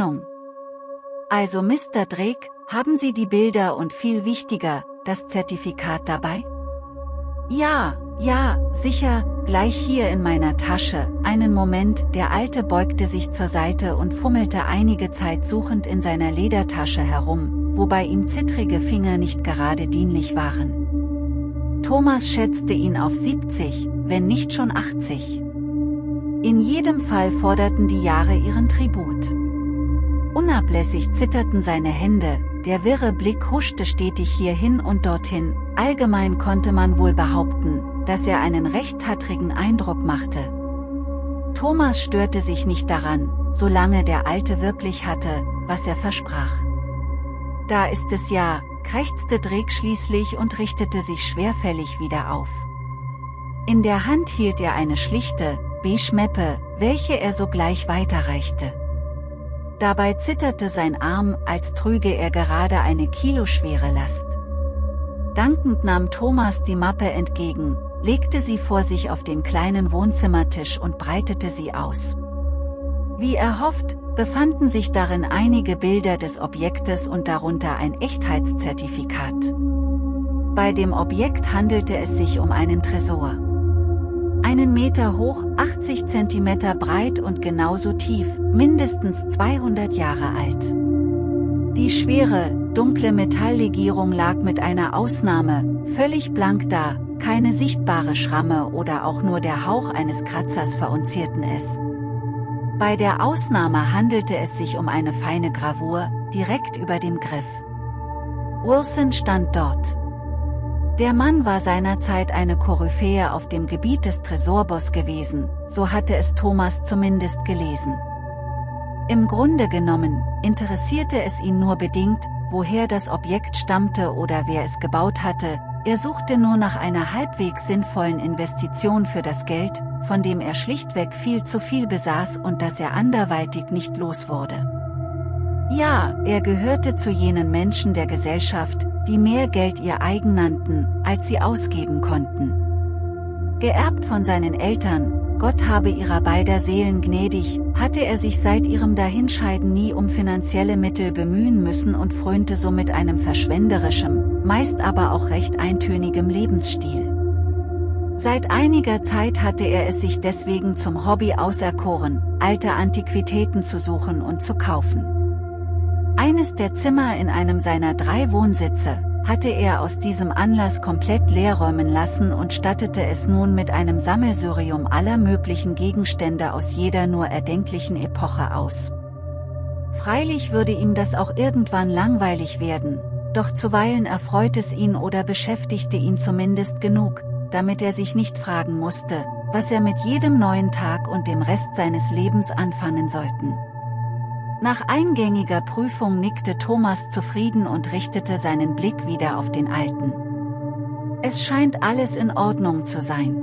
Hoffnung. Also Mr. Drake, haben Sie die Bilder und viel wichtiger, das Zertifikat dabei? Ja, ja, sicher, gleich hier in meiner Tasche. Einen Moment, der Alte beugte sich zur Seite und fummelte einige Zeit suchend in seiner Ledertasche herum, wobei ihm zittrige Finger nicht gerade dienlich waren. Thomas schätzte ihn auf 70, wenn nicht schon 80. In jedem Fall forderten die Jahre ihren Tribut. Unablässig zitterten seine Hände, der wirre Blick huschte stetig hierhin und dorthin, allgemein konnte man wohl behaupten, dass er einen recht tattrigen Eindruck machte. Thomas störte sich nicht daran, solange der Alte wirklich hatte, was er versprach. Da ist es ja, krächzte Drake schließlich und richtete sich schwerfällig wieder auf. In der Hand hielt er eine schlichte, beige Meppe, welche er sogleich weiterreichte. Dabei zitterte sein Arm, als trüge er gerade eine kiloschwere Last. Dankend nahm Thomas die Mappe entgegen, legte sie vor sich auf den kleinen Wohnzimmertisch und breitete sie aus. Wie erhofft, befanden sich darin einige Bilder des Objektes und darunter ein Echtheitszertifikat. Bei dem Objekt handelte es sich um einen Tresor. Einen Meter hoch, 80 Zentimeter breit und genauso tief, mindestens 200 Jahre alt. Die schwere, dunkle Metalllegierung lag mit einer Ausnahme, völlig blank da, keine sichtbare Schramme oder auch nur der Hauch eines Kratzers verunzierten es. Bei der Ausnahme handelte es sich um eine feine Gravur, direkt über dem Griff. Wilson stand dort. Der Mann war seinerzeit eine Koryphäe auf dem Gebiet des Tresorboss gewesen, so hatte es Thomas zumindest gelesen. Im Grunde genommen, interessierte es ihn nur bedingt, woher das Objekt stammte oder wer es gebaut hatte, er suchte nur nach einer halbwegs sinnvollen Investition für das Geld, von dem er schlichtweg viel zu viel besaß und das er anderweitig nicht los wurde. Ja, er gehörte zu jenen Menschen der Gesellschaft, die mehr Geld ihr eigen nannten, als sie ausgeben konnten. Geerbt von seinen Eltern, Gott habe ihrer beider Seelen gnädig, hatte er sich seit ihrem Dahinscheiden nie um finanzielle Mittel bemühen müssen und frönte somit einem verschwenderischem, meist aber auch recht eintönigem Lebensstil. Seit einiger Zeit hatte er es sich deswegen zum Hobby auserkoren, alte Antiquitäten zu suchen und zu kaufen. Eines der Zimmer in einem seiner drei Wohnsitze, hatte er aus diesem Anlass komplett leerräumen lassen und stattete es nun mit einem Sammelsurium aller möglichen Gegenstände aus jeder nur erdenklichen Epoche aus. Freilich würde ihm das auch irgendwann langweilig werden, doch zuweilen erfreut es ihn oder beschäftigte ihn zumindest genug, damit er sich nicht fragen musste, was er mit jedem neuen Tag und dem Rest seines Lebens anfangen sollten. Nach eingängiger Prüfung nickte Thomas zufrieden und richtete seinen Blick wieder auf den Alten. Es scheint alles in Ordnung zu sein.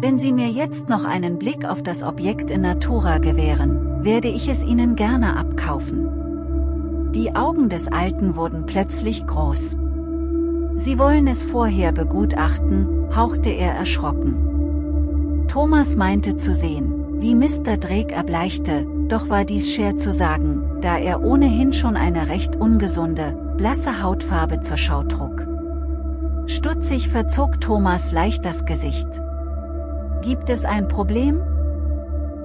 Wenn Sie mir jetzt noch einen Blick auf das Objekt in Natura gewähren, werde ich es Ihnen gerne abkaufen. Die Augen des Alten wurden plötzlich groß. Sie wollen es vorher begutachten, hauchte er erschrocken. Thomas meinte zu sehen, wie Mr. Drake erbleichte, doch war dies schwer zu sagen, da er ohnehin schon eine recht ungesunde, blasse Hautfarbe zur Schau trug. Stutzig verzog Thomas leicht das Gesicht. Gibt es ein Problem?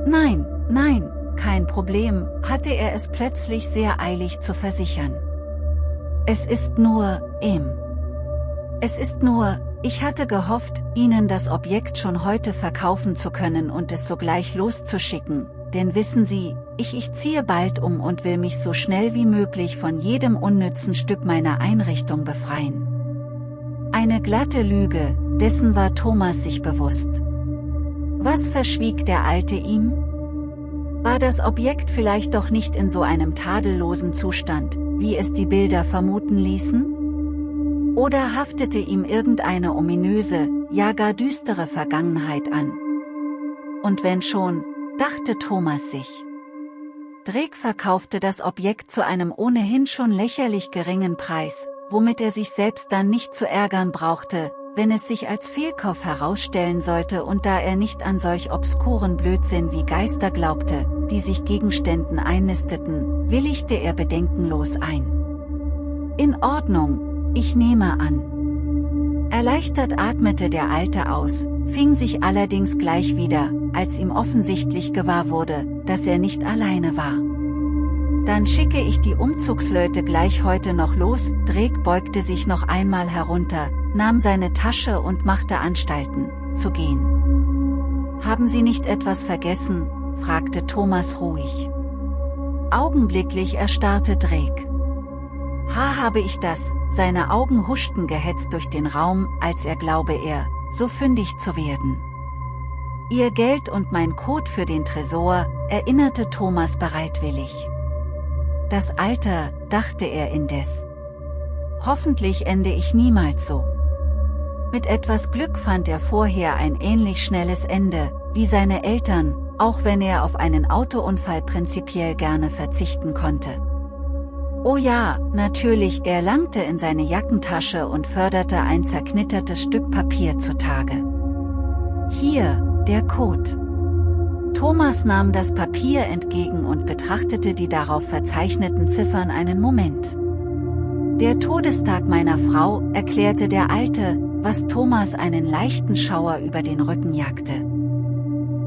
Nein, nein, kein Problem, hatte er es plötzlich sehr eilig zu versichern. Es ist nur, ihm. Es ist nur, ich hatte gehofft, Ihnen das Objekt schon heute verkaufen zu können und es sogleich loszuschicken, denn wissen Sie, ich ich ziehe bald um und will mich so schnell wie möglich von jedem unnützen Stück meiner Einrichtung befreien. Eine glatte Lüge, dessen war Thomas sich bewusst. Was verschwieg der Alte ihm? War das Objekt vielleicht doch nicht in so einem tadellosen Zustand, wie es die Bilder vermuten ließen? Oder haftete ihm irgendeine ominöse, ja gar düstere Vergangenheit an? Und wenn schon, dachte Thomas sich. Drake verkaufte das Objekt zu einem ohnehin schon lächerlich geringen Preis, womit er sich selbst dann nicht zu ärgern brauchte, wenn es sich als Fehlkauf herausstellen sollte und da er nicht an solch obskuren Blödsinn wie Geister glaubte, die sich Gegenständen einnisteten, willigte er bedenkenlos ein. In Ordnung, ich nehme an. Erleichtert atmete der Alte aus, fing sich allerdings gleich wieder, als ihm offensichtlich gewahr wurde, dass er nicht alleine war. Dann schicke ich die Umzugsleute gleich heute noch los, Drake beugte sich noch einmal herunter, nahm seine Tasche und machte Anstalten, zu gehen. Haben Sie nicht etwas vergessen, fragte Thomas ruhig. Augenblicklich erstarrte Drake. Ha habe ich das, seine Augen huschten gehetzt durch den Raum, als er glaube er, so fündig zu werden. Ihr Geld und mein Code für den Tresor, erinnerte Thomas bereitwillig. Das Alter, dachte er indes. Hoffentlich ende ich niemals so. Mit etwas Glück fand er vorher ein ähnlich schnelles Ende, wie seine Eltern, auch wenn er auf einen Autounfall prinzipiell gerne verzichten konnte. Oh ja, natürlich, er langte in seine Jackentasche und förderte ein zerknittertes Stück Papier zutage. Hier, der Code. Thomas nahm das Papier entgegen und betrachtete die darauf verzeichneten Ziffern einen Moment. Der Todestag meiner Frau, erklärte der Alte, was Thomas einen leichten Schauer über den Rücken jagte.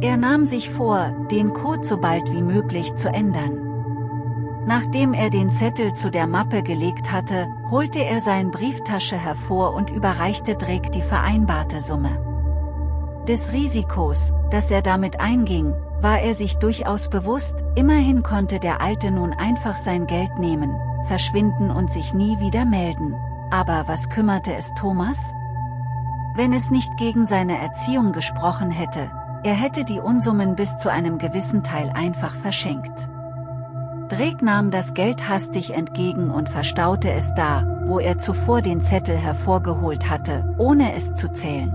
Er nahm sich vor, den Code so bald wie möglich zu ändern. Nachdem er den Zettel zu der Mappe gelegt hatte, holte er seine Brieftasche hervor und überreichte Drake die vereinbarte Summe. Des Risikos, das er damit einging, war er sich durchaus bewusst, immerhin konnte der Alte nun einfach sein Geld nehmen, verschwinden und sich nie wieder melden. Aber was kümmerte es Thomas? Wenn es nicht gegen seine Erziehung gesprochen hätte, er hätte die Unsummen bis zu einem gewissen Teil einfach verschenkt. Drake nahm das Geld hastig entgegen und verstaute es da, wo er zuvor den Zettel hervorgeholt hatte, ohne es zu zählen.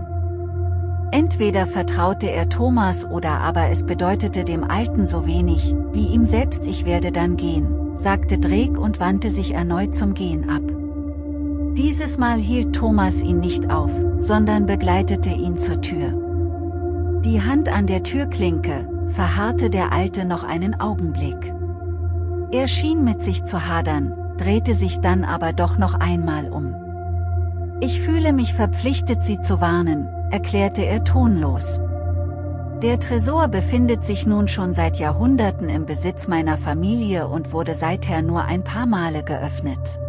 Entweder vertraute er Thomas oder aber es bedeutete dem Alten so wenig, wie ihm selbst ich werde dann gehen, sagte Drake und wandte sich erneut zum Gehen ab. Dieses Mal hielt Thomas ihn nicht auf, sondern begleitete ihn zur Tür. Die Hand an der Türklinke, verharrte der Alte noch einen Augenblick. Er schien mit sich zu hadern, drehte sich dann aber doch noch einmal um. Ich fühle mich verpflichtet Sie zu warnen, erklärte er tonlos. Der Tresor befindet sich nun schon seit Jahrhunderten im Besitz meiner Familie und wurde seither nur ein paar Male geöffnet.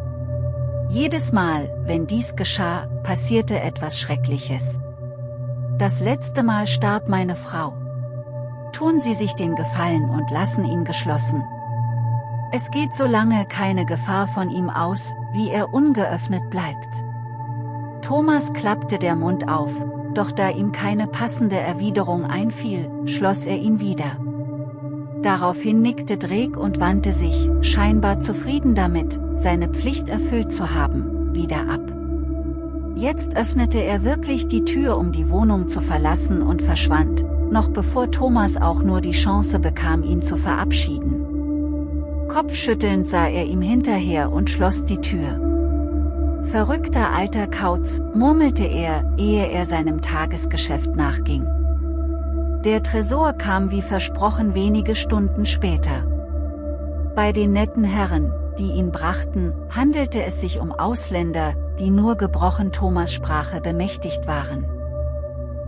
Jedes Mal, wenn dies geschah, passierte etwas Schreckliches. Das letzte Mal starb meine Frau. Tun Sie sich den Gefallen und lassen ihn geschlossen. Es geht so lange keine Gefahr von ihm aus, wie er ungeöffnet bleibt. Thomas klappte der Mund auf, doch da ihm keine passende Erwiderung einfiel, schloss er ihn wieder. Daraufhin nickte Drake und wandte sich, scheinbar zufrieden damit, seine Pflicht erfüllt zu haben, wieder ab. Jetzt öffnete er wirklich die Tür um die Wohnung zu verlassen und verschwand, noch bevor Thomas auch nur die Chance bekam ihn zu verabschieden. Kopfschüttelnd sah er ihm hinterher und schloss die Tür. Verrückter alter Kauz, murmelte er, ehe er seinem Tagesgeschäft nachging. Der Tresor kam wie versprochen wenige Stunden später. Bei den netten Herren, die ihn brachten, handelte es sich um Ausländer, die nur gebrochen Thomas Sprache bemächtigt waren.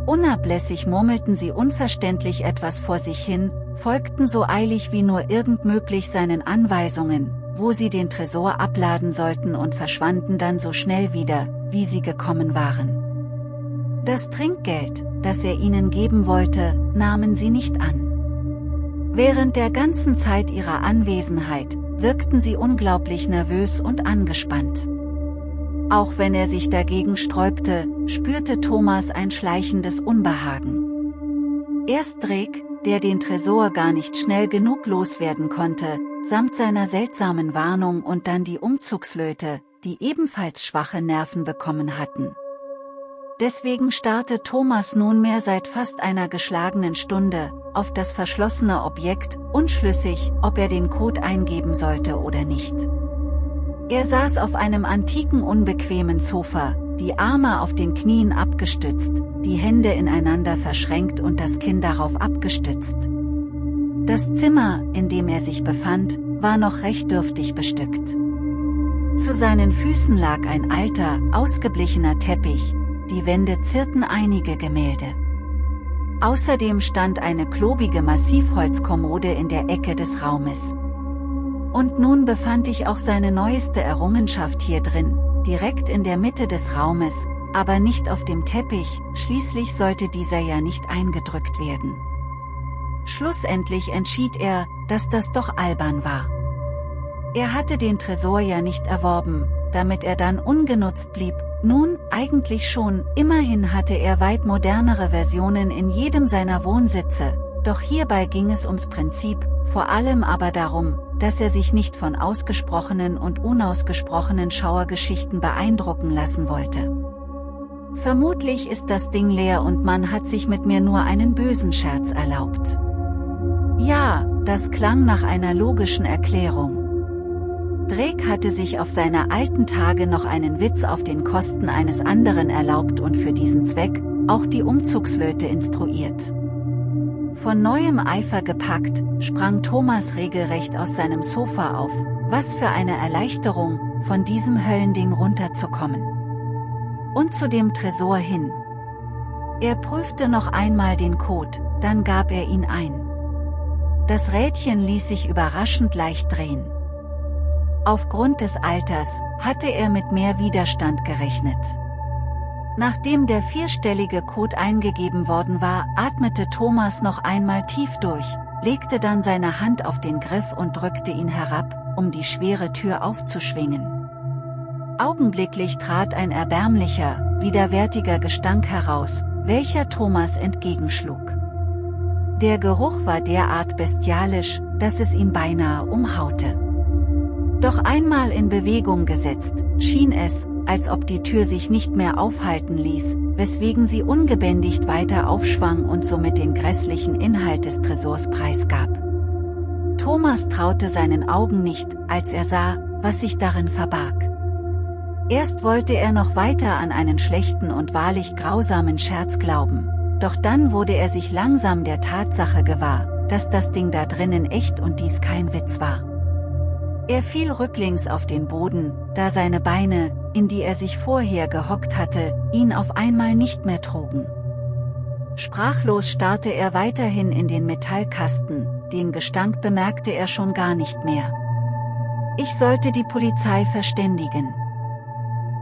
Unablässig murmelten sie unverständlich etwas vor sich hin, folgten so eilig wie nur irgend möglich seinen Anweisungen, wo sie den Tresor abladen sollten und verschwanden dann so schnell wieder, wie sie gekommen waren. Das Trinkgeld, das er ihnen geben wollte, nahmen sie nicht an. Während der ganzen Zeit ihrer Anwesenheit, wirkten sie unglaublich nervös und angespannt. Auch wenn er sich dagegen sträubte, spürte Thomas ein schleichendes Unbehagen. Erst Drake, der den Tresor gar nicht schnell genug loswerden konnte, samt seiner seltsamen Warnung und dann die Umzugslöte, die ebenfalls schwache Nerven bekommen hatten. Deswegen starrte Thomas nunmehr seit fast einer geschlagenen Stunde, auf das verschlossene Objekt, unschlüssig, ob er den Code eingeben sollte oder nicht. Er saß auf einem antiken unbequemen Sofa, die Arme auf den Knien abgestützt, die Hände ineinander verschränkt und das Kinn darauf abgestützt. Das Zimmer, in dem er sich befand, war noch recht dürftig bestückt. Zu seinen Füßen lag ein alter, ausgeblichener Teppich, die Wände zierten einige Gemälde. Außerdem stand eine klobige Massivholzkommode in der Ecke des Raumes. Und nun befand ich auch seine neueste Errungenschaft hier drin, direkt in der Mitte des Raumes, aber nicht auf dem Teppich, schließlich sollte dieser ja nicht eingedrückt werden. Schlussendlich entschied er, dass das doch albern war. Er hatte den Tresor ja nicht erworben, damit er dann ungenutzt blieb, nun, eigentlich schon, immerhin hatte er weit modernere Versionen in jedem seiner Wohnsitze, doch hierbei ging es ums Prinzip, vor allem aber darum, dass er sich nicht von ausgesprochenen und unausgesprochenen Schauergeschichten beeindrucken lassen wollte. Vermutlich ist das Ding leer und man hat sich mit mir nur einen bösen Scherz erlaubt. Ja, das klang nach einer logischen Erklärung. Drake hatte sich auf seine alten Tage noch einen Witz auf den Kosten eines anderen erlaubt und für diesen Zweck auch die Umzugslöte instruiert. Von neuem Eifer gepackt, sprang Thomas regelrecht aus seinem Sofa auf, was für eine Erleichterung, von diesem Höllending runterzukommen. Und zu dem Tresor hin. Er prüfte noch einmal den Code, dann gab er ihn ein. Das Rädchen ließ sich überraschend leicht drehen. Aufgrund des Alters, hatte er mit mehr Widerstand gerechnet. Nachdem der vierstellige Code eingegeben worden war, atmete Thomas noch einmal tief durch, legte dann seine Hand auf den Griff und drückte ihn herab, um die schwere Tür aufzuschwingen. Augenblicklich trat ein erbärmlicher, widerwärtiger Gestank heraus, welcher Thomas entgegenschlug. Der Geruch war derart bestialisch, dass es ihn beinahe umhaute. Doch einmal in Bewegung gesetzt, schien es, als ob die Tür sich nicht mehr aufhalten ließ, weswegen sie ungebändigt weiter aufschwang und somit den grässlichen Inhalt des Tresors preisgab. Thomas traute seinen Augen nicht, als er sah, was sich darin verbarg. Erst wollte er noch weiter an einen schlechten und wahrlich grausamen Scherz glauben, doch dann wurde er sich langsam der Tatsache gewahr, dass das Ding da drinnen echt und dies kein Witz war. Er fiel rücklings auf den Boden, da seine Beine, in die er sich vorher gehockt hatte, ihn auf einmal nicht mehr trugen. Sprachlos starrte er weiterhin in den Metallkasten, den Gestank bemerkte er schon gar nicht mehr. Ich sollte die Polizei verständigen.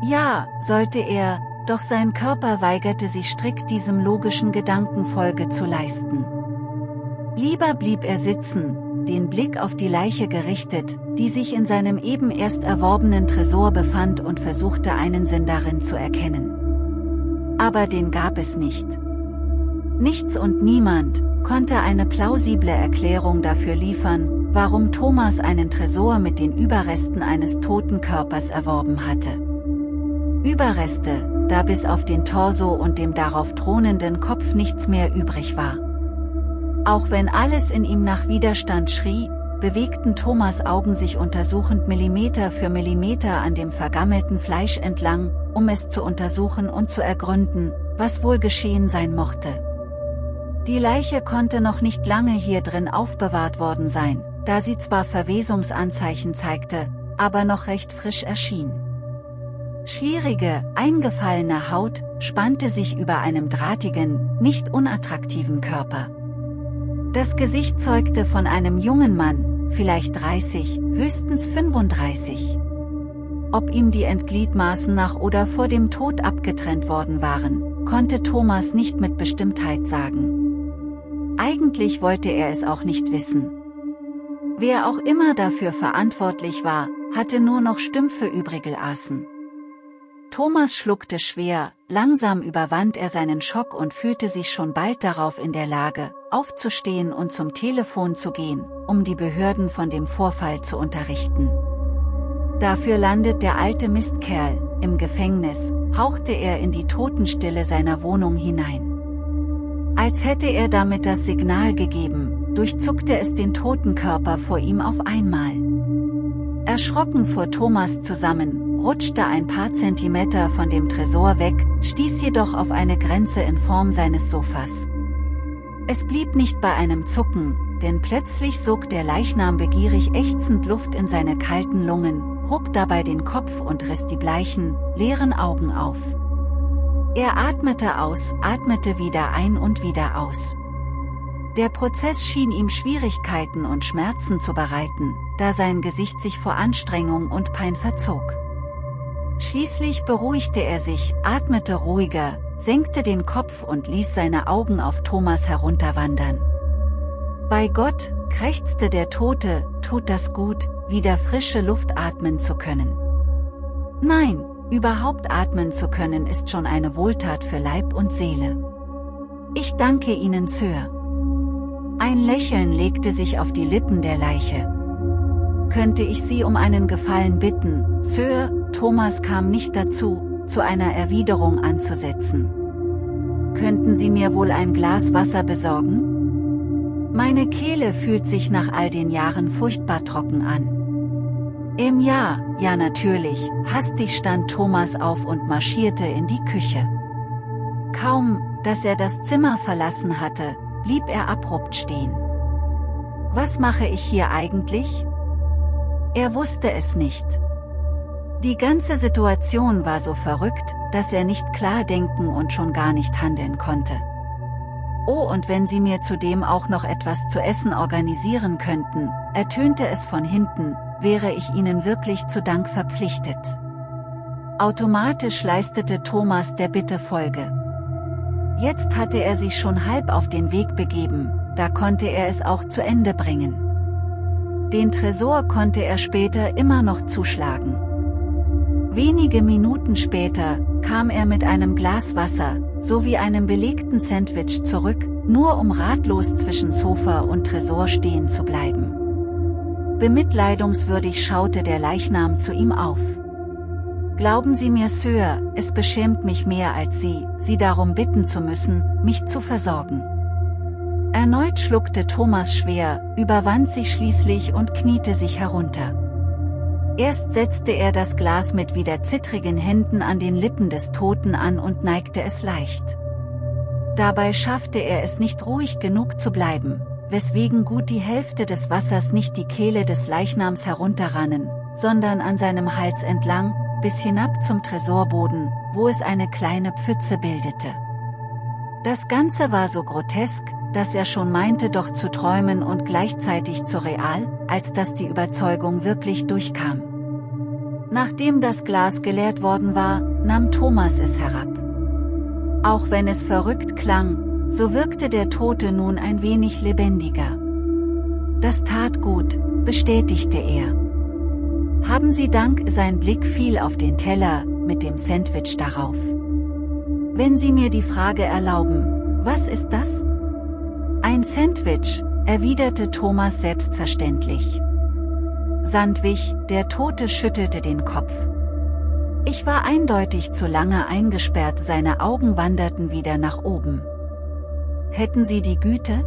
Ja, sollte er, doch sein Körper weigerte sich strikt diesem logischen Gedanken Folge zu leisten. Lieber blieb er sitzen, den Blick auf die Leiche gerichtet, die sich in seinem eben erst erworbenen Tresor befand und versuchte einen Sinn darin zu erkennen. Aber den gab es nicht. Nichts und niemand konnte eine plausible Erklärung dafür liefern, warum Thomas einen Tresor mit den Überresten eines toten Körpers erworben hatte. Überreste, da bis auf den Torso und dem darauf thronenden Kopf nichts mehr übrig war. Auch wenn alles in ihm nach Widerstand schrie, bewegten Thomas Augen sich untersuchend Millimeter für Millimeter an dem vergammelten Fleisch entlang, um es zu untersuchen und zu ergründen, was wohl geschehen sein mochte. Die Leiche konnte noch nicht lange hier drin aufbewahrt worden sein, da sie zwar Verwesungsanzeichen zeigte, aber noch recht frisch erschien. Schlierige, eingefallene Haut, spannte sich über einem drahtigen, nicht unattraktiven Körper. Das Gesicht zeugte von einem jungen Mann, vielleicht 30, höchstens 35. Ob ihm die Endgliedmaßen nach oder vor dem Tod abgetrennt worden waren, konnte Thomas nicht mit Bestimmtheit sagen. Eigentlich wollte er es auch nicht wissen. Wer auch immer dafür verantwortlich war, hatte nur noch Stümpfe übrige aßen. Thomas schluckte schwer, langsam überwand er seinen Schock und fühlte sich schon bald darauf in der Lage, aufzustehen und zum Telefon zu gehen, um die Behörden von dem Vorfall zu unterrichten. Dafür landet der alte Mistkerl, im Gefängnis, hauchte er in die Totenstille seiner Wohnung hinein. Als hätte er damit das Signal gegeben, durchzuckte es den toten Körper vor ihm auf einmal. Erschrocken fuhr Thomas zusammen, rutschte ein paar Zentimeter von dem Tresor weg, stieß jedoch auf eine Grenze in Form seines Sofas. Es blieb nicht bei einem Zucken, denn plötzlich sog der Leichnam begierig ächzend Luft in seine kalten Lungen, hob dabei den Kopf und riss die bleichen, leeren Augen auf. Er atmete aus, atmete wieder ein und wieder aus. Der Prozess schien ihm Schwierigkeiten und Schmerzen zu bereiten, da sein Gesicht sich vor Anstrengung und Pein verzog. Schließlich beruhigte er sich, atmete ruhiger, senkte den Kopf und ließ seine Augen auf Thomas herunterwandern. Bei Gott, krächzte der Tote, tut das gut, wieder frische Luft atmen zu können. Nein, überhaupt atmen zu können ist schon eine Wohltat für Leib und Seele. Ich danke Ihnen, Sir. Ein Lächeln legte sich auf die Lippen der Leiche. Könnte ich Sie um einen Gefallen bitten, Sir, Thomas kam nicht dazu, zu einer Erwiderung anzusetzen. Könnten Sie mir wohl ein Glas Wasser besorgen? Meine Kehle fühlt sich nach all den Jahren furchtbar trocken an. Im Jahr, ja natürlich, hastig stand Thomas auf und marschierte in die Küche. Kaum, dass er das Zimmer verlassen hatte, blieb er abrupt stehen. Was mache ich hier eigentlich? Er wusste es nicht. Die ganze Situation war so verrückt, dass er nicht klar denken und schon gar nicht handeln konnte. Oh und wenn Sie mir zudem auch noch etwas zu essen organisieren könnten, ertönte es von hinten, wäre ich Ihnen wirklich zu Dank verpflichtet. Automatisch leistete Thomas der Bitte Folge. Jetzt hatte er sich schon halb auf den Weg begeben, da konnte er es auch zu Ende bringen. Den Tresor konnte er später immer noch zuschlagen. Wenige Minuten später, kam er mit einem Glas Wasser, sowie einem belegten Sandwich zurück, nur um ratlos zwischen Sofa und Tresor stehen zu bleiben. Bemitleidungswürdig schaute der Leichnam zu ihm auf. Glauben Sie mir Sir, es beschämt mich mehr als Sie, Sie darum bitten zu müssen, mich zu versorgen. Erneut schluckte Thomas schwer, überwand sich schließlich und kniete sich herunter. Erst setzte er das Glas mit wieder zittrigen Händen an den Lippen des Toten an und neigte es leicht. Dabei schaffte er es nicht ruhig genug zu bleiben, weswegen gut die Hälfte des Wassers nicht die Kehle des Leichnams herunterrannen, sondern an seinem Hals entlang, bis hinab zum Tresorboden, wo es eine kleine Pfütze bildete. Das Ganze war so grotesk, dass er schon meinte doch zu träumen und gleichzeitig zu real, als dass die Überzeugung wirklich durchkam. Nachdem das Glas geleert worden war, nahm Thomas es herab. Auch wenn es verrückt klang, so wirkte der Tote nun ein wenig lebendiger. Das tat gut, bestätigte er. Haben Sie Dank, sein Blick fiel auf den Teller, mit dem Sandwich darauf. Wenn Sie mir die Frage erlauben, was ist das? Ein Sandwich, erwiderte Thomas selbstverständlich. Sandwich, der Tote schüttelte den Kopf. Ich war eindeutig zu lange eingesperrt, seine Augen wanderten wieder nach oben. Hätten Sie die Güte?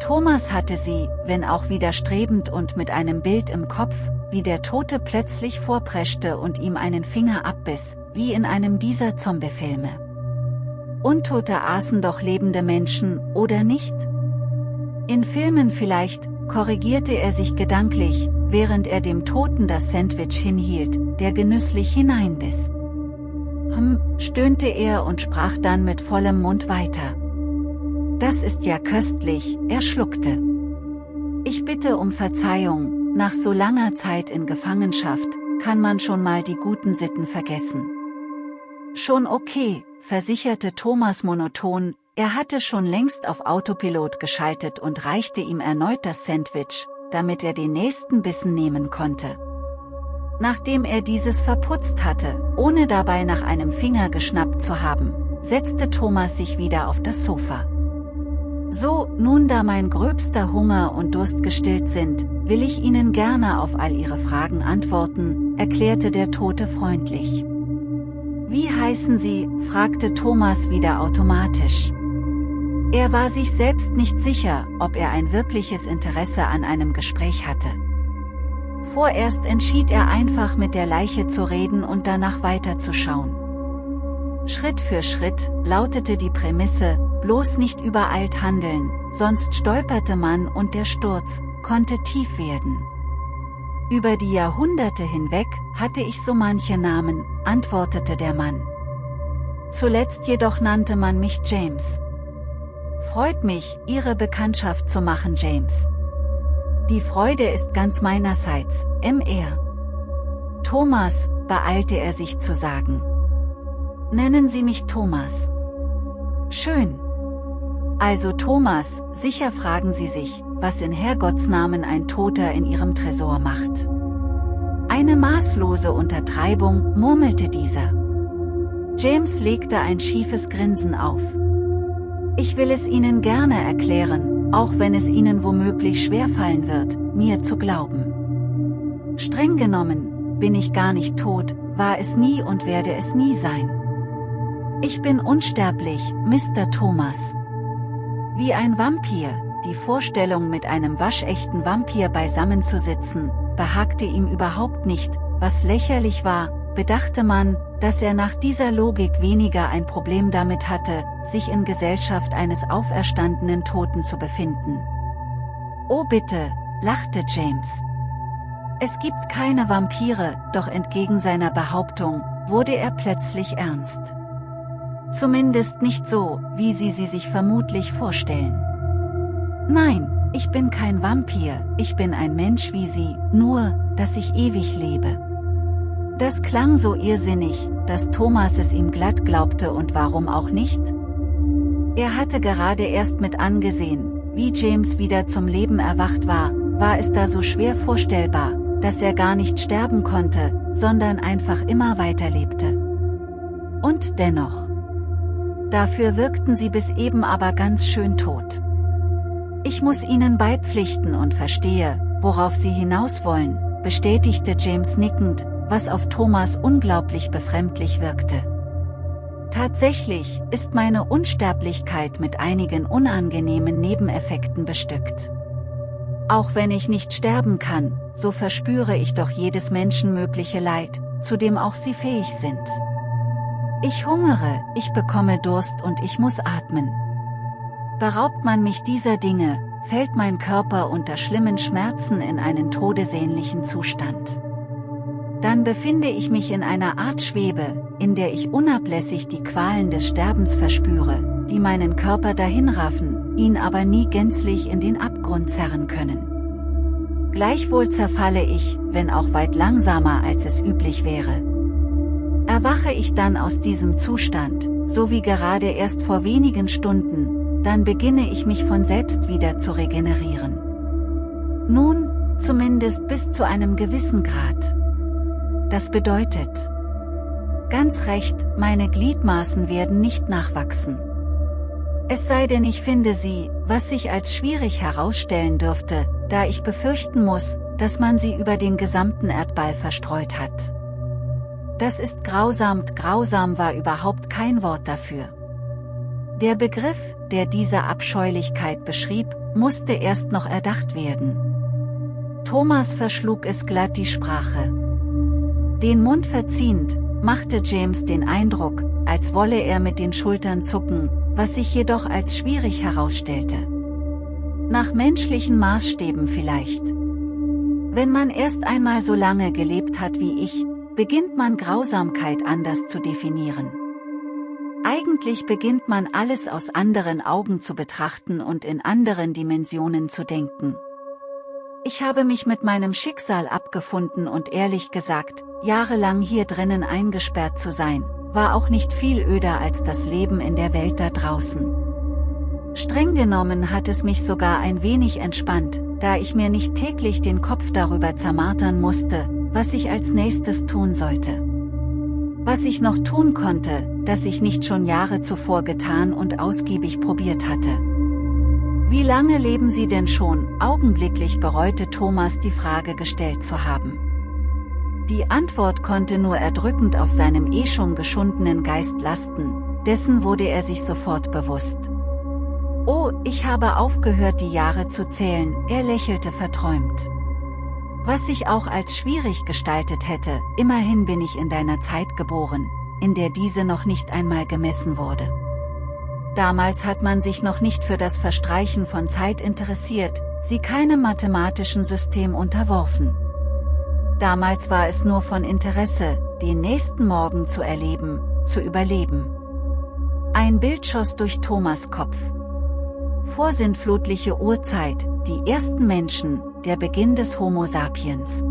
Thomas hatte sie, wenn auch widerstrebend und mit einem Bild im Kopf, wie der Tote plötzlich vorpreschte und ihm einen Finger abbiss, wie in einem dieser Zombiefilme. Untote aßen doch lebende Menschen, oder nicht? In Filmen vielleicht, korrigierte er sich gedanklich, während er dem Toten das Sandwich hinhielt, der genüsslich hineinbiss. Hm, stöhnte er und sprach dann mit vollem Mund weiter. Das ist ja köstlich, er schluckte. Ich bitte um Verzeihung, nach so langer Zeit in Gefangenschaft, kann man schon mal die guten Sitten vergessen. Schon okay, versicherte Thomas monoton, er hatte schon längst auf Autopilot geschaltet und reichte ihm erneut das Sandwich, damit er den nächsten Bissen nehmen konnte. Nachdem er dieses verputzt hatte, ohne dabei nach einem Finger geschnappt zu haben, setzte Thomas sich wieder auf das Sofa. So, nun da mein gröbster Hunger und Durst gestillt sind, will ich Ihnen gerne auf all Ihre Fragen antworten, erklärte der Tote freundlich. Wie heißen Sie, fragte Thomas wieder automatisch. Er war sich selbst nicht sicher, ob er ein wirkliches Interesse an einem Gespräch hatte. Vorerst entschied er einfach mit der Leiche zu reden und danach weiterzuschauen. Schritt für Schritt lautete die Prämisse, bloß nicht übereilt handeln, sonst stolperte man und der Sturz konnte tief werden. Über die Jahrhunderte hinweg hatte ich so manche Namen, antwortete der Mann. Zuletzt jedoch nannte man mich James. Freut mich, Ihre Bekanntschaft zu machen, James. Die Freude ist ganz meinerseits, MR. Thomas, beeilte er sich zu sagen. Nennen Sie mich Thomas. Schön. Also Thomas, sicher fragen Sie sich, was in Herrgottsnamen ein Toter in Ihrem Tresor macht. Eine maßlose Untertreibung, murmelte dieser. James legte ein schiefes Grinsen auf. Ich will es Ihnen gerne erklären, auch wenn es Ihnen womöglich schwerfallen wird, mir zu glauben. Streng genommen, bin ich gar nicht tot, war es nie und werde es nie sein. Ich bin unsterblich, Mr. Thomas. Wie ein Vampir, die Vorstellung mit einem waschechten Vampir beisammen zu sitzen, behagte ihm überhaupt nicht, was lächerlich war, bedachte man, dass er nach dieser Logik weniger ein Problem damit hatte, sich in Gesellschaft eines auferstandenen Toten zu befinden. Oh bitte, lachte James. Es gibt keine Vampire, doch entgegen seiner Behauptung, wurde er plötzlich ernst. Zumindest nicht so, wie Sie sie sich vermutlich vorstellen. Nein, ich bin kein Vampir, ich bin ein Mensch wie Sie, nur, dass ich ewig lebe. Das klang so irrsinnig, dass Thomas es ihm glatt glaubte und warum auch nicht? Er hatte gerade erst mit angesehen, wie James wieder zum Leben erwacht war, war es da so schwer vorstellbar, dass er gar nicht sterben konnte, sondern einfach immer weiterlebte. Und dennoch. Dafür wirkten sie bis eben aber ganz schön tot. Ich muss Ihnen beipflichten und verstehe, worauf Sie hinaus wollen, bestätigte James nickend, was auf Thomas unglaublich befremdlich wirkte. Tatsächlich ist meine Unsterblichkeit mit einigen unangenehmen Nebeneffekten bestückt. Auch wenn ich nicht sterben kann, so verspüre ich doch jedes Menschen mögliche Leid, zu dem auch sie fähig sind. Ich hungere, ich bekomme Durst und ich muss atmen. Beraubt man mich dieser Dinge, fällt mein Körper unter schlimmen Schmerzen in einen todesähnlichen Zustand. Dann befinde ich mich in einer Art Schwebe, in der ich unablässig die Qualen des Sterbens verspüre, die meinen Körper dahinraffen, ihn aber nie gänzlich in den Abgrund zerren können. Gleichwohl zerfalle ich, wenn auch weit langsamer als es üblich wäre. Erwache ich dann aus diesem Zustand, so wie gerade erst vor wenigen Stunden, dann beginne ich mich von selbst wieder zu regenerieren. Nun, zumindest bis zu einem gewissen Grad. Das bedeutet, ganz recht, meine Gliedmaßen werden nicht nachwachsen. Es sei denn ich finde sie, was sich als schwierig herausstellen dürfte, da ich befürchten muss, dass man sie über den gesamten Erdball verstreut hat. Das ist grausam, grausam war überhaupt kein Wort dafür. Der Begriff, der diese Abscheulichkeit beschrieb, musste erst noch erdacht werden. Thomas verschlug es glatt die Sprache. Den Mund verziehend, machte James den Eindruck, als wolle er mit den Schultern zucken, was sich jedoch als schwierig herausstellte. Nach menschlichen Maßstäben vielleicht. Wenn man erst einmal so lange gelebt hat wie ich, beginnt man Grausamkeit anders zu definieren. Eigentlich beginnt man alles aus anderen Augen zu betrachten und in anderen Dimensionen zu denken. Ich habe mich mit meinem Schicksal abgefunden und ehrlich gesagt, jahrelang hier drinnen eingesperrt zu sein, war auch nicht viel öder als das Leben in der Welt da draußen. Streng genommen hat es mich sogar ein wenig entspannt, da ich mir nicht täglich den Kopf darüber zermartern musste, was ich als nächstes tun sollte. Was ich noch tun konnte, das ich nicht schon Jahre zuvor getan und ausgiebig probiert hatte. Wie lange leben Sie denn schon? Augenblicklich bereute Thomas die Frage gestellt zu haben. Die Antwort konnte nur erdrückend auf seinem eh schon geschundenen Geist lasten, dessen wurde er sich sofort bewusst. Oh, ich habe aufgehört die Jahre zu zählen, er lächelte verträumt. Was sich auch als schwierig gestaltet hätte, immerhin bin ich in deiner Zeit geboren, in der diese noch nicht einmal gemessen wurde. Damals hat man sich noch nicht für das Verstreichen von Zeit interessiert, sie keinem mathematischen System unterworfen. Damals war es nur von Interesse, den nächsten Morgen zu erleben, zu überleben. Ein Bild schoss durch Thomas Kopf. Vorsintflutliche Urzeit, die ersten Menschen, der Beginn des Homo sapiens.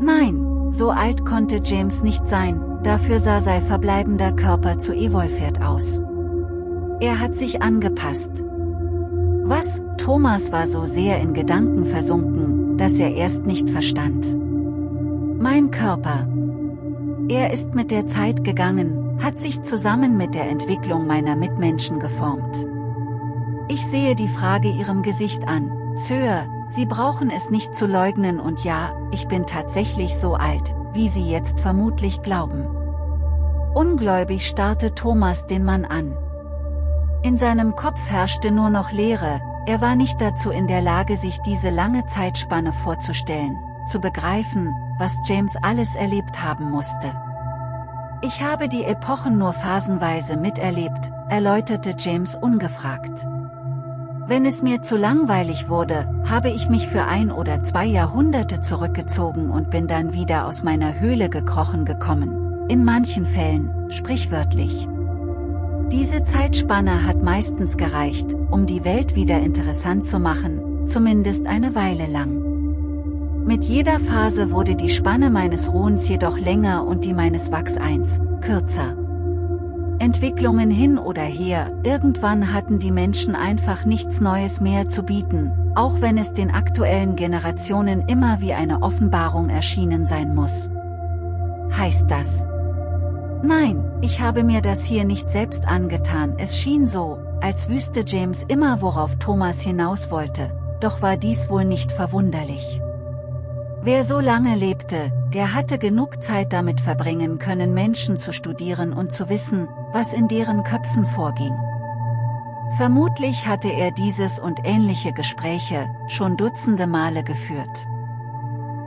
Nein, so alt konnte James nicht sein, dafür sah sein verbleibender Körper zu evolviert aus. Er hat sich angepasst. Was, Thomas war so sehr in Gedanken versunken, dass er erst nicht verstand. Mein Körper. Er ist mit der Zeit gegangen, hat sich zusammen mit der Entwicklung meiner Mitmenschen geformt. Ich sehe die Frage ihrem Gesicht an, Sir, Sie brauchen es nicht zu leugnen und ja, ich bin tatsächlich so alt, wie Sie jetzt vermutlich glauben. Ungläubig starrte Thomas den Mann an. In seinem Kopf herrschte nur noch Leere, er war nicht dazu in der Lage sich diese lange Zeitspanne vorzustellen, zu begreifen, was James alles erlebt haben musste. Ich habe die Epochen nur phasenweise miterlebt, erläuterte James ungefragt. Wenn es mir zu langweilig wurde, habe ich mich für ein oder zwei Jahrhunderte zurückgezogen und bin dann wieder aus meiner Höhle gekrochen gekommen, in manchen Fällen, sprichwörtlich. Diese Zeitspanne hat meistens gereicht, um die Welt wieder interessant zu machen, zumindest eine Weile lang. Mit jeder Phase wurde die Spanne meines Ruhens jedoch länger und die meines Wachseins, kürzer. Entwicklungen hin oder her, irgendwann hatten die Menschen einfach nichts Neues mehr zu bieten, auch wenn es den aktuellen Generationen immer wie eine Offenbarung erschienen sein muss. Heißt das, Nein, ich habe mir das hier nicht selbst angetan, es schien so, als wüsste James immer worauf Thomas hinaus wollte, doch war dies wohl nicht verwunderlich. Wer so lange lebte, der hatte genug Zeit damit verbringen können Menschen zu studieren und zu wissen, was in deren Köpfen vorging. Vermutlich hatte er dieses und ähnliche Gespräche schon dutzende Male geführt.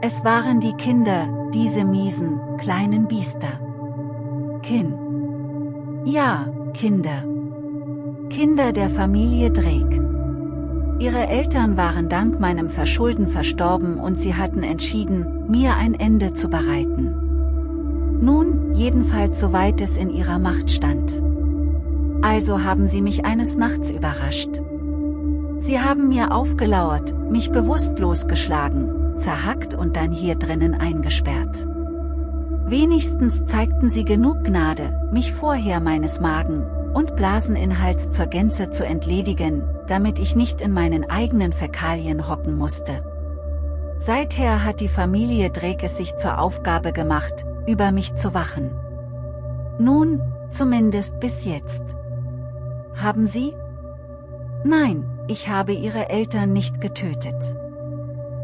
Es waren die Kinder, diese miesen, kleinen Biester. Kin. Ja, Kinder. Kinder der Familie Drake. Ihre Eltern waren dank meinem Verschulden verstorben und sie hatten entschieden, mir ein Ende zu bereiten. Nun, jedenfalls soweit es in ihrer Macht stand. Also haben sie mich eines Nachts überrascht. Sie haben mir aufgelauert, mich bewusstlos geschlagen, zerhackt und dann hier drinnen eingesperrt. Wenigstens zeigten sie genug Gnade, mich vorher meines Magen- und Blaseninhalts zur Gänze zu entledigen, damit ich nicht in meinen eigenen Fäkalien hocken musste. Seither hat die Familie Drake es sich zur Aufgabe gemacht, über mich zu wachen. Nun, zumindest bis jetzt. Haben Sie? Nein, ich habe Ihre Eltern nicht getötet.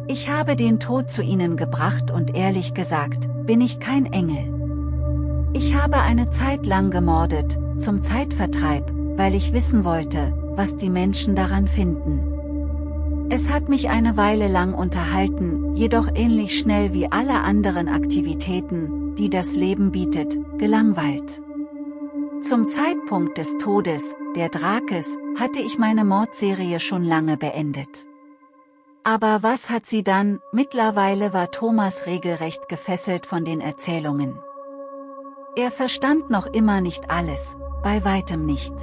Ich habe den Tod zu ihnen gebracht und ehrlich gesagt, bin ich kein Engel. Ich habe eine Zeit lang gemordet, zum Zeitvertreib, weil ich wissen wollte, was die Menschen daran finden. Es hat mich eine Weile lang unterhalten, jedoch ähnlich schnell wie alle anderen Aktivitäten, die das Leben bietet, gelangweilt. Zum Zeitpunkt des Todes, der Drakes, hatte ich meine Mordserie schon lange beendet. Aber was hat sie dann, mittlerweile war Thomas regelrecht gefesselt von den Erzählungen. Er verstand noch immer nicht alles, bei weitem nicht.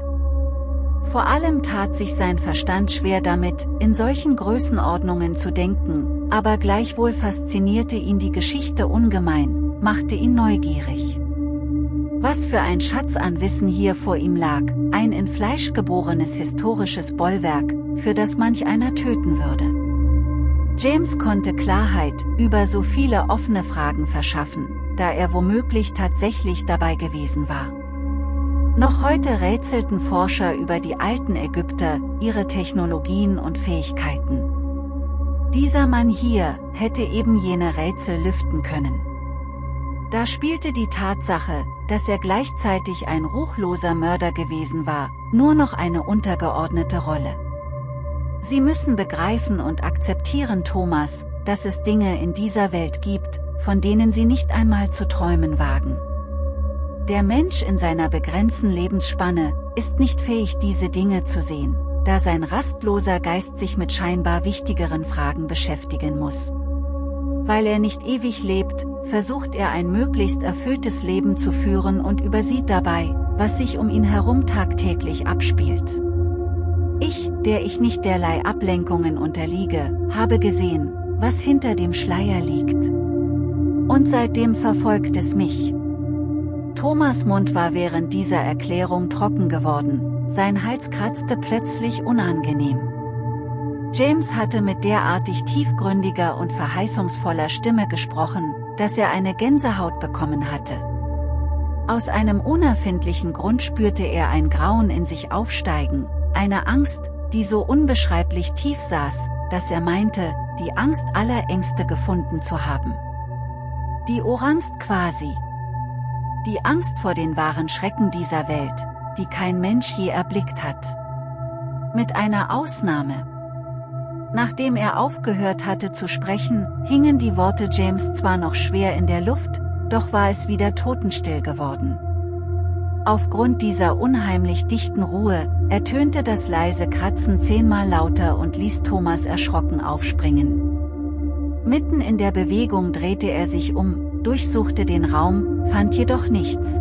Vor allem tat sich sein Verstand schwer damit, in solchen Größenordnungen zu denken, aber gleichwohl faszinierte ihn die Geschichte ungemein, machte ihn neugierig. Was für ein Schatz an Wissen hier vor ihm lag, ein in Fleisch geborenes historisches Bollwerk, für das manch einer töten würde. James konnte Klarheit über so viele offene Fragen verschaffen, da er womöglich tatsächlich dabei gewesen war. Noch heute rätselten Forscher über die alten Ägypter, ihre Technologien und Fähigkeiten. Dieser Mann hier hätte eben jene Rätsel lüften können. Da spielte die Tatsache, dass er gleichzeitig ein ruchloser Mörder gewesen war, nur noch eine untergeordnete Rolle. Sie müssen begreifen und akzeptieren Thomas, dass es Dinge in dieser Welt gibt, von denen sie nicht einmal zu träumen wagen. Der Mensch in seiner begrenzten Lebensspanne, ist nicht fähig diese Dinge zu sehen, da sein rastloser Geist sich mit scheinbar wichtigeren Fragen beschäftigen muss. Weil er nicht ewig lebt, versucht er ein möglichst erfülltes Leben zu führen und übersieht dabei, was sich um ihn herum tagtäglich abspielt. Ich, der ich nicht derlei Ablenkungen unterliege, habe gesehen, was hinter dem Schleier liegt. Und seitdem verfolgt es mich. Thomas Mund war während dieser Erklärung trocken geworden, sein Hals kratzte plötzlich unangenehm. James hatte mit derartig tiefgründiger und verheißungsvoller Stimme gesprochen, dass er eine Gänsehaut bekommen hatte. Aus einem unerfindlichen Grund spürte er ein Grauen in sich aufsteigen, eine Angst, die so unbeschreiblich tief saß, dass er meinte, die Angst aller Ängste gefunden zu haben. Die Orangst quasi. Die Angst vor den wahren Schrecken dieser Welt, die kein Mensch je erblickt hat. Mit einer Ausnahme. Nachdem er aufgehört hatte zu sprechen, hingen die Worte James zwar noch schwer in der Luft, doch war es wieder totenstill geworden. Aufgrund dieser unheimlich dichten Ruhe, ertönte das leise Kratzen zehnmal lauter und ließ Thomas erschrocken aufspringen. Mitten in der Bewegung drehte er sich um, durchsuchte den Raum, fand jedoch nichts.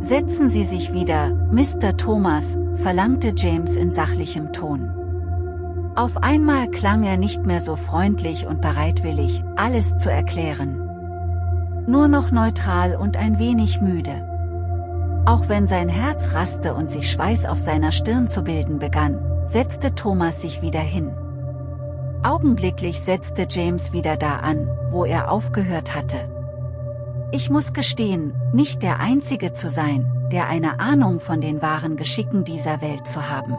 Setzen Sie sich wieder, Mr. Thomas, verlangte James in sachlichem Ton. Auf einmal klang er nicht mehr so freundlich und bereitwillig, alles zu erklären. Nur noch neutral und ein wenig müde. Auch wenn sein Herz raste und sich Schweiß auf seiner Stirn zu bilden begann, setzte Thomas sich wieder hin. Augenblicklich setzte James wieder da an, wo er aufgehört hatte. Ich muss gestehen, nicht der Einzige zu sein, der eine Ahnung von den wahren Geschicken dieser Welt zu haben.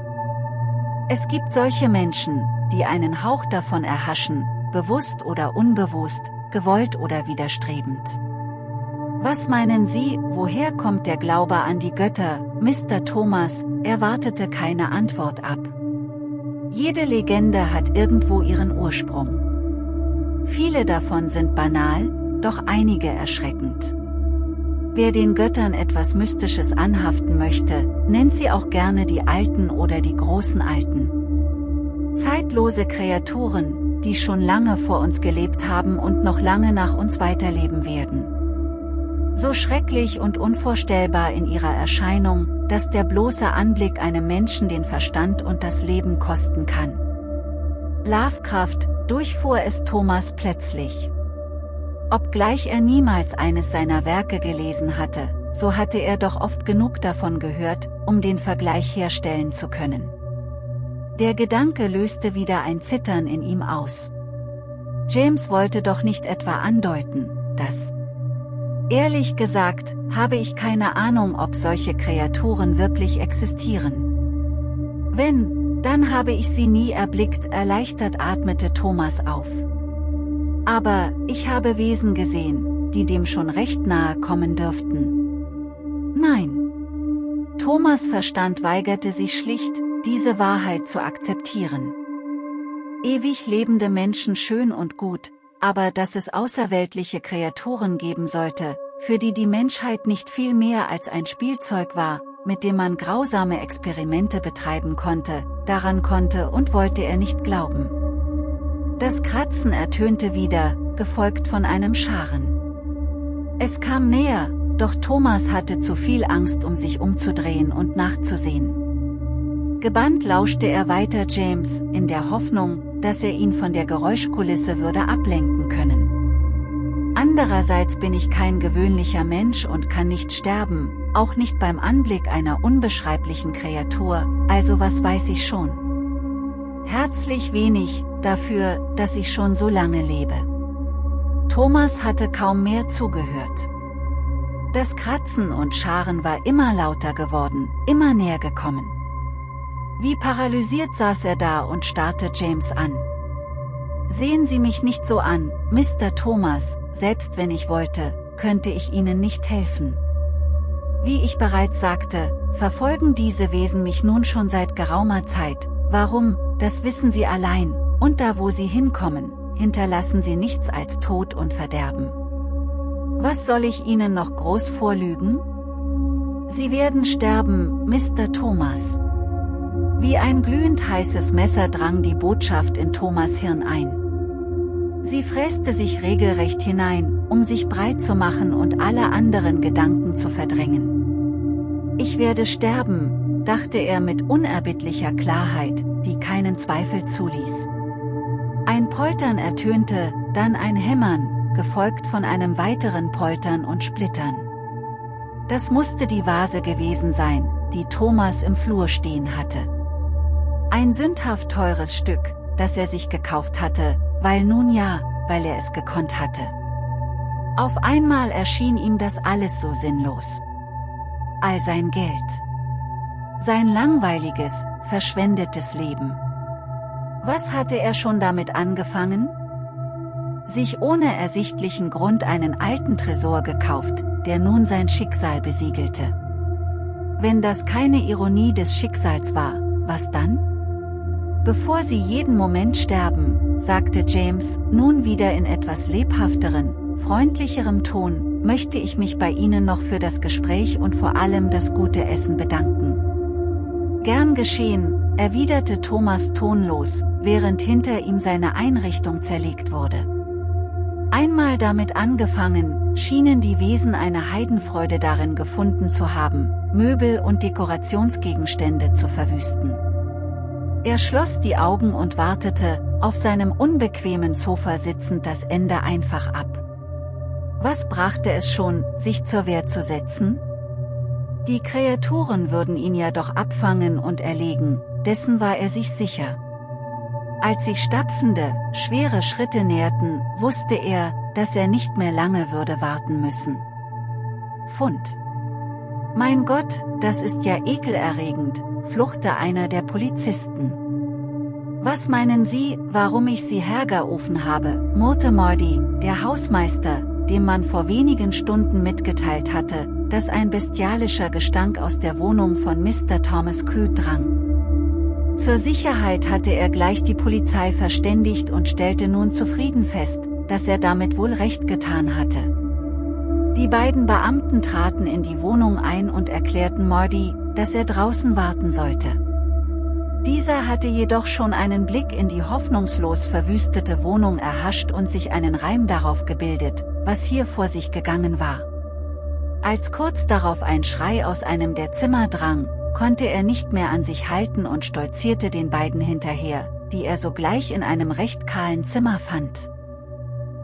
Es gibt solche Menschen, die einen Hauch davon erhaschen, bewusst oder unbewusst, gewollt oder widerstrebend. Was meinen Sie, woher kommt der Glaube an die Götter, Mr. Thomas, erwartete keine Antwort ab. Jede Legende hat irgendwo ihren Ursprung. Viele davon sind banal, doch einige erschreckend. Wer den Göttern etwas Mystisches anhaften möchte, nennt sie auch gerne die Alten oder die großen Alten. Zeitlose Kreaturen, die schon lange vor uns gelebt haben und noch lange nach uns weiterleben werden. So schrecklich und unvorstellbar in ihrer Erscheinung, dass der bloße Anblick einem Menschen den Verstand und das Leben kosten kann. Lovecraft, durchfuhr es Thomas plötzlich. Obgleich er niemals eines seiner Werke gelesen hatte, so hatte er doch oft genug davon gehört, um den Vergleich herstellen zu können. Der Gedanke löste wieder ein Zittern in ihm aus. James wollte doch nicht etwa andeuten, dass... Ehrlich gesagt, habe ich keine Ahnung ob solche Kreaturen wirklich existieren. Wenn, dann habe ich sie nie erblickt erleichtert atmete Thomas auf. Aber, ich habe Wesen gesehen, die dem schon recht nahe kommen dürften. Nein. Thomas Verstand weigerte sich schlicht, diese Wahrheit zu akzeptieren. Ewig lebende Menschen schön und gut, aber dass es außerweltliche Kreaturen geben sollte, für die die Menschheit nicht viel mehr als ein Spielzeug war, mit dem man grausame Experimente betreiben konnte, daran konnte und wollte er nicht glauben. Das Kratzen ertönte wieder, gefolgt von einem Scharen. Es kam näher, doch Thomas hatte zu viel Angst um sich umzudrehen und nachzusehen. Gebannt lauschte er weiter James, in der Hoffnung, dass er ihn von der Geräuschkulisse würde ablenken können. Andererseits bin ich kein gewöhnlicher Mensch und kann nicht sterben, auch nicht beim Anblick einer unbeschreiblichen Kreatur, also was weiß ich schon. Herzlich wenig, dafür, dass ich schon so lange lebe. Thomas hatte kaum mehr zugehört. Das Kratzen und Scharen war immer lauter geworden, immer näher gekommen. Wie paralysiert saß er da und starrte James an. Sehen Sie mich nicht so an, Mr. Thomas, selbst wenn ich wollte, könnte ich Ihnen nicht helfen. Wie ich bereits sagte, verfolgen diese Wesen mich nun schon seit geraumer Zeit, warum, das wissen Sie allein, und da wo sie hinkommen, hinterlassen sie nichts als Tod und Verderben. Was soll ich Ihnen noch groß vorlügen? Sie werden sterben, Mr. Thomas. Wie ein glühend heißes Messer drang die Botschaft in Thomas Hirn ein. Sie fräste sich regelrecht hinein, um sich breit zu machen und alle anderen Gedanken zu verdrängen. Ich werde sterben, dachte er mit unerbittlicher Klarheit, die keinen Zweifel zuließ. Ein Poltern ertönte, dann ein Hämmern, gefolgt von einem weiteren Poltern und Splittern. Das musste die Vase gewesen sein, die Thomas im Flur stehen hatte. Ein sündhaft teures Stück, das er sich gekauft hatte, weil nun ja, weil er es gekonnt hatte. Auf einmal erschien ihm das alles so sinnlos. All sein Geld. Sein langweiliges, verschwendetes Leben. Was hatte er schon damit angefangen? Sich ohne ersichtlichen Grund einen alten Tresor gekauft, der nun sein Schicksal besiegelte. Wenn das keine Ironie des Schicksals war, was dann? Bevor Sie jeden Moment sterben, sagte James, nun wieder in etwas lebhafteren, freundlicherem Ton, möchte ich mich bei Ihnen noch für das Gespräch und vor allem das gute Essen bedanken. Gern geschehen, erwiderte Thomas tonlos, während hinter ihm seine Einrichtung zerlegt wurde. Einmal damit angefangen, schienen die Wesen eine Heidenfreude darin gefunden zu haben, Möbel und Dekorationsgegenstände zu verwüsten. Er schloss die Augen und wartete, auf seinem unbequemen Sofa sitzend das Ende einfach ab. Was brachte es schon, sich zur Wehr zu setzen? Die Kreaturen würden ihn ja doch abfangen und erlegen, dessen war er sich sicher. Als sich stapfende, schwere Schritte näherten, wusste er, dass er nicht mehr lange würde warten müssen. Fund. Mein Gott, das ist ja ekelerregend, fluchte einer der Polizisten. Was meinen Sie, warum ich Sie hergerufen habe, murrte Marty, der Hausmeister, dem man vor wenigen Stunden mitgeteilt hatte, dass ein bestialischer Gestank aus der Wohnung von Mr. Thomas Crew drang. Zur Sicherheit hatte er gleich die Polizei verständigt und stellte nun zufrieden fest, dass er damit wohl recht getan hatte. Die beiden Beamten traten in die Wohnung ein und erklärten Mordy, dass er draußen warten sollte. Dieser hatte jedoch schon einen Blick in die hoffnungslos verwüstete Wohnung erhascht und sich einen Reim darauf gebildet, was hier vor sich gegangen war. Als kurz darauf ein Schrei aus einem der Zimmer drang, konnte er nicht mehr an sich halten und stolzierte den beiden hinterher, die er sogleich in einem recht kahlen Zimmer fand.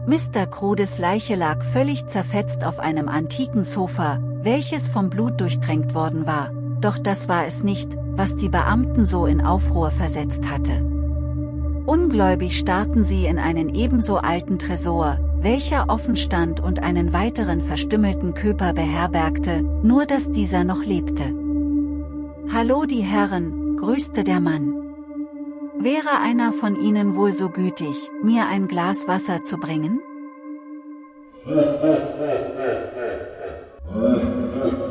Mr. Krudes Leiche lag völlig zerfetzt auf einem antiken Sofa, welches vom Blut durchtränkt worden war, doch das war es nicht, was die Beamten so in Aufruhr versetzt hatte. Ungläubig starrten sie in einen ebenso alten Tresor, welcher offen stand und einen weiteren verstümmelten Köper beherbergte, nur dass dieser noch lebte. Hallo die Herren, grüßte der Mann. Wäre einer von Ihnen wohl so gütig, mir ein Glas Wasser zu bringen?